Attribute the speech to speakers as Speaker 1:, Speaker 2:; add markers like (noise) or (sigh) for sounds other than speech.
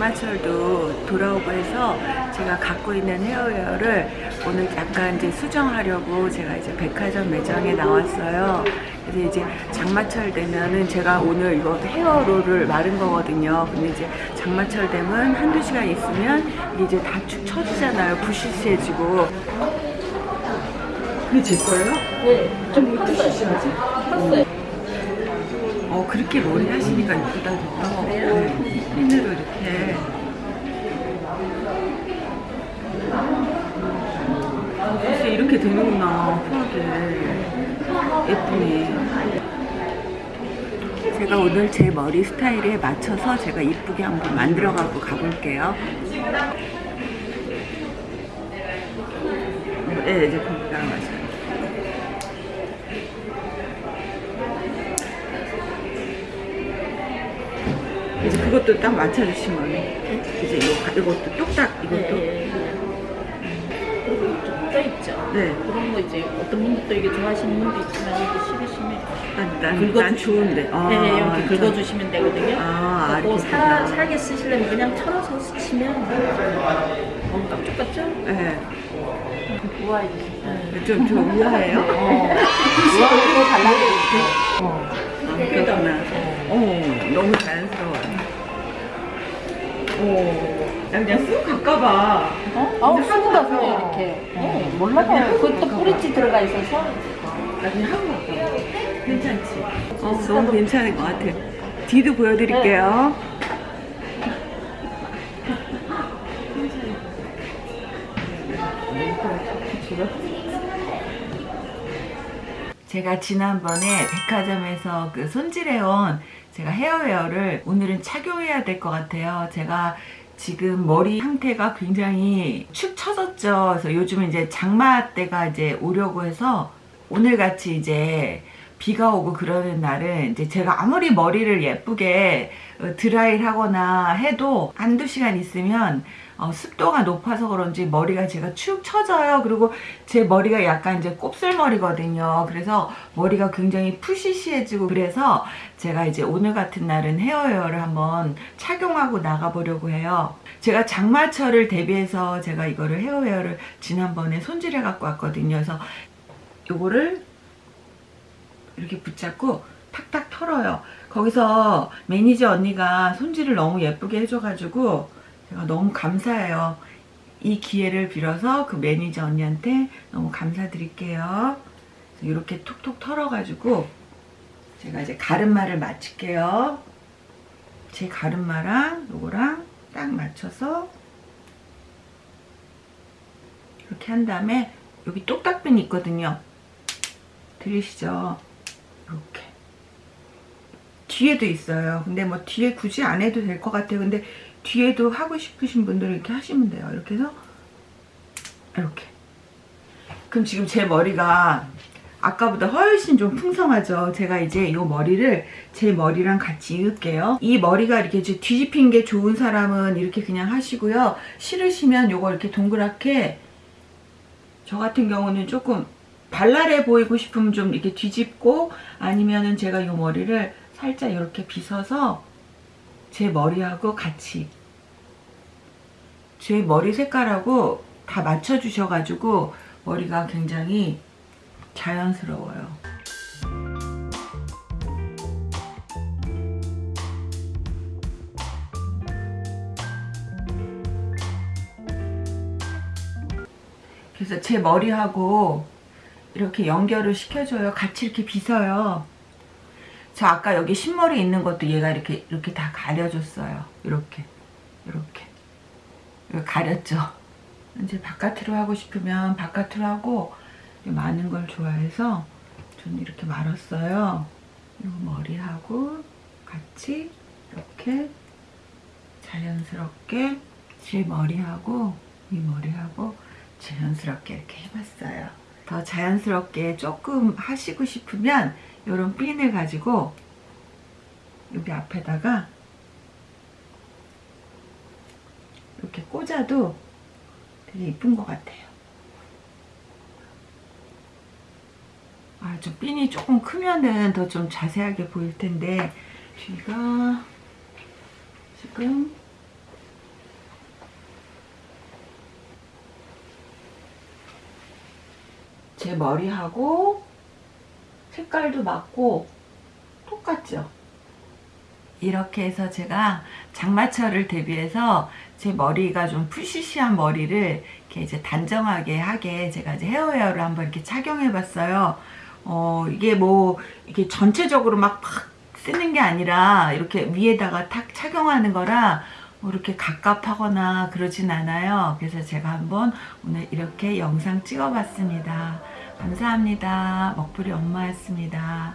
Speaker 1: 장마철도 돌아오고 해서 제가 갖고 있는 헤어웨어를 오늘 약간 이제 수정하려고 제가 이제 백화점 매장에 나왔어요. 그래서 이제 장마철 되면은 제가 오늘 이거 헤어롤을 마른 거거든요. 근데 이제 장마철 되면 한두 시간 있으면 이게 이제 다 축 처지잖아요. 부시시해지고. 그게 제 거예요?
Speaker 2: 네, 좀 부시시하지? 컸 어
Speaker 1: 그렇게 머리 하시니까 이쁘다 더
Speaker 2: 그래요?
Speaker 1: 네, 핀으로 이렇게. 글쎄 이렇게 되는구나 푸하게. 예쁘네. 제가 오늘 제 머리 스타일에 맞춰서 제가 이쁘게 한번 만들어 갖고 가볼게요. 네 이제 거기다 맞아요 이제 그것도 딱 맞춰주시면 이제 이거, 이것도 뚝딱 이것도
Speaker 2: 네. 그리고 좀 쪄있죠?
Speaker 1: 네.
Speaker 2: 그런 거 이제 어떤 분들도 이게 좋아하시는 분도 있지만 이게 싫으시면
Speaker 1: 난, 난,
Speaker 2: 긁어주시면
Speaker 1: 난 좋은데 아,
Speaker 2: 네, 이렇게
Speaker 1: 저-
Speaker 2: 긁어주시면 되거든요.
Speaker 1: 아,
Speaker 2: 그리고
Speaker 1: 이렇게
Speaker 2: 사. 살게 쓰시려면 그냥 털어서 쓰시면 너무 깜짝 같죠?
Speaker 1: 네.
Speaker 2: 우아해 주세요.
Speaker 1: 좀, 좀 우아해요?
Speaker 2: 어. (laughs) 우아하고 달라지고 어.
Speaker 1: 그냥 쑥 갈까봐.
Speaker 2: 어? 아우 수고가서 이렇게. 어, 몰라요. 그것도 뿌리치 들어가 있어서.
Speaker 1: 나 그냥 하고 갈까봐 괜찮지? 어, 너무 괜찮을 것 같아. 뒤도 보여드릴게요. 제가 지난번에 백화점에서 그 손질해온 제가 헤어웨어를 오늘은 착용해야 될 것 같아요. 제가 지금 머리 상태가 굉장히 축 처졌죠. 그래서 요즘은 이제 장마 때가 이제 오려고 해서 오늘 같이 이제 비가 오고 그러는 날은 이제 제가 아무리 머리를 예쁘게 어, 드라이를 하거나 해도 한두 시간 있으면 어, 습도가 높아서 그런지 머리가 제가 축 처져요. 그리고 제 머리가 약간 이제 곱슬머리거든요. 그래서 머리가 굉장히 푸시시해지고 그래서 제가 이제 오늘 같은 날은 hair wear를 한번 착용하고 나가보려고 해요. 제가 장마철을 대비해서 제가 이거를 hair wear를 지난번에 손질해 갖고 왔거든요. 그래서 요거를 이렇게 붙잡고 탁탁 털어요. 거기서 매니저 언니가 손질을 너무 예쁘게 해줘가지고 제가 너무 감사해요. 이 기회를 빌어서 그 매니저 언니한테 너무 감사드릴게요. 이렇게 톡톡 털어가지고 제가 이제 가르마를 맞출게요. 제 가르마랑 요거랑 딱 맞춰서 이렇게 한 다음에 여기 똑딱핀이 있거든요. 들리시죠? 이렇게 뒤에도 있어요. 근데 뭐 뒤에 굳이 안 해도 될 것 같아요. 근데 뒤에도 하고 싶으신 분들은 이렇게 하시면 돼요. 이렇게 해서 이렇게 그럼 지금 제 머리가 아까보다 훨씬 좀 풍성하죠. 제가 이제 이 머리를 제 머리랑 같이 이을게요. 이 머리가 이렇게 뒤집힌 게 좋은 사람은 이렇게 그냥 하시고요. 싫으시면 요거 이렇게 동그랗게 저 같은 경우는 조금 발랄해 보이고 싶으면 좀 이렇게 뒤집고 아니면은 제가 이 머리를 살짝 이렇게 빗어서 제 머리하고 같이 제 머리 색깔하고 다 맞춰 주셔가지고 머리가 굉장히 자연스러워요. 그래서 제 머리하고 이렇게 연결을 시켜줘요. 같이 이렇게 빗어요. 저 아까 여기 흰머리 있는 것도 얘가 이렇게 이렇게 다 가려줬어요. 이렇게 이렇게 가렸죠. 이제 바깥으로 하고 싶으면 바깥으로 하고 많은 걸 좋아해서 저는 이렇게 말았어요. 이 머리하고 같이 이렇게 자연스럽게 제 머리하고 이 머리하고 자연스럽게 이렇게 해봤어요. 더 자연스럽게 조금 하시고 싶으면 이런 핀을 가지고 여기 앞에다가 이렇게 꽂아도 되게 이쁜 것 같아요. 아, 좀 핀이 조금 크면은 더 좀 자세하게 보일 텐데 뒤가 지금 제 머리하고 색깔도 맞고 똑같죠? 이렇게 해서 제가 장마철을 대비해서 제 머리가 좀 푸시시한 머리를 이렇게 이제 단정하게 하게 제가 이제 헤어웨어를 한번 이렇게 착용해 봤어요. 어, 이게 뭐, 이게 전체적으로 막팍 쓰는 게 아니라 이렇게 위에다가 탁 착용하는 거라 뭐 이렇게 갑갑하거나 그러진 않아요. 그래서 제가 한번 오늘 이렇게 영상 찍어 봤습니다. 감사합니다. 먹부리 엄마였습니다.